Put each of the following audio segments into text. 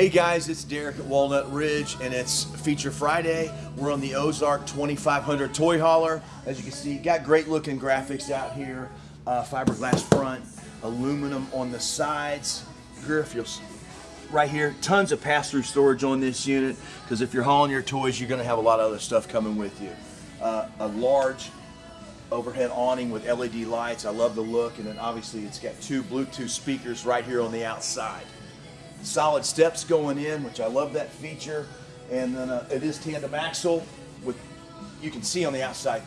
Hey guys, it's Derek at Walnut Ridge and it's Feature Friday. We're on the Ozark 2500 toy hauler. As you can see, got great looking graphics out here. Uh, fiberglass front, aluminum on the sides, griffles right here. Tons of pass-through storage on this unit because if you're hauling your toys, you're going to have a lot of other stuff coming with you. Uh, a large overhead awning with LED lights. I love the look and then obviously it's got two Bluetooth speakers right here on the outside solid steps going in, which I love that feature. And then uh, it is tandem axle with, you can see on the outside,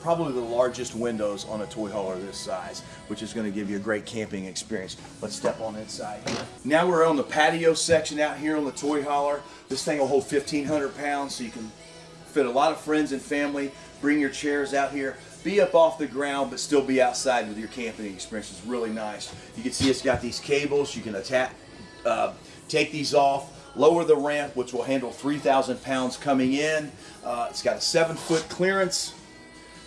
probably the largest windows on a toy hauler this size, which is going to give you a great camping experience. Let's step on inside here. Now we're on the patio section out here on the toy hauler. This thing will hold 1,500 pounds, so you can fit a lot of friends and family. Bring your chairs out here. Be up off the ground, but still be outside with your camping experience. It's really nice. You can see it's got these cables. You can attach, uh, take these off, lower the ramp, which will handle 3,000 pounds coming in. Uh, it's got a seven foot clearance,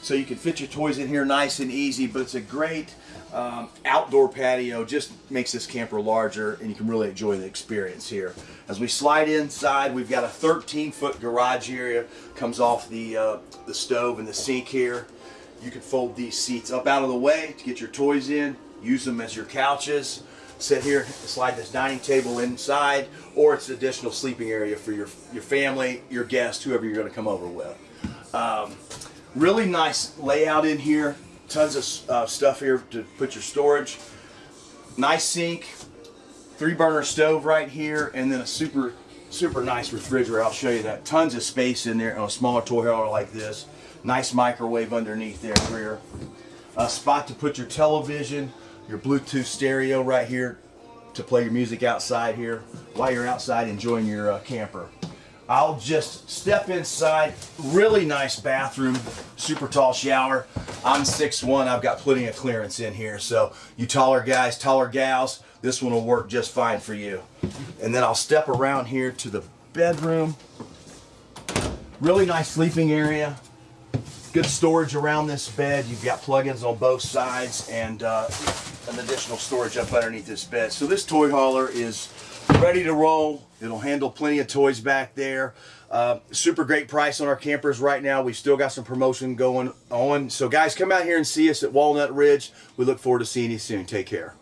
so you can fit your toys in here nice and easy, but it's a great um, outdoor patio, just makes this camper larger and you can really enjoy the experience here. As we slide inside, we've got a 13 foot garage area, comes off the, uh, the stove and the sink here. You can fold these seats up out of the way to get your toys in, use them as your couches sit here, slide this dining table inside, or it's additional sleeping area for your, your family, your guests, whoever you're going to come over with. Um, really nice layout in here. Tons of uh, stuff here to put your storage. Nice sink, three burner stove right here, and then a super super nice refrigerator. I'll show you that. Tons of space in there on a smaller toy hauler like this. Nice microwave underneath there rear. A spot to put your television, your Bluetooth stereo right here to play your music outside here while you're outside enjoying your uh, camper. I'll just step inside. Really nice bathroom, super tall shower. I'm 6'1", I've got plenty of clearance in here. So you taller guys, taller gals, this one will work just fine for you. And then I'll step around here to the bedroom. Really nice sleeping area. Good storage around this bed. You've got plugins on both sides and uh, an additional storage up underneath this bed. So this toy hauler is ready to roll. It'll handle plenty of toys back there. Uh, super great price on our campers right now. We've still got some promotion going on. So guys, come out here and see us at Walnut Ridge. We look forward to seeing you soon. Take care.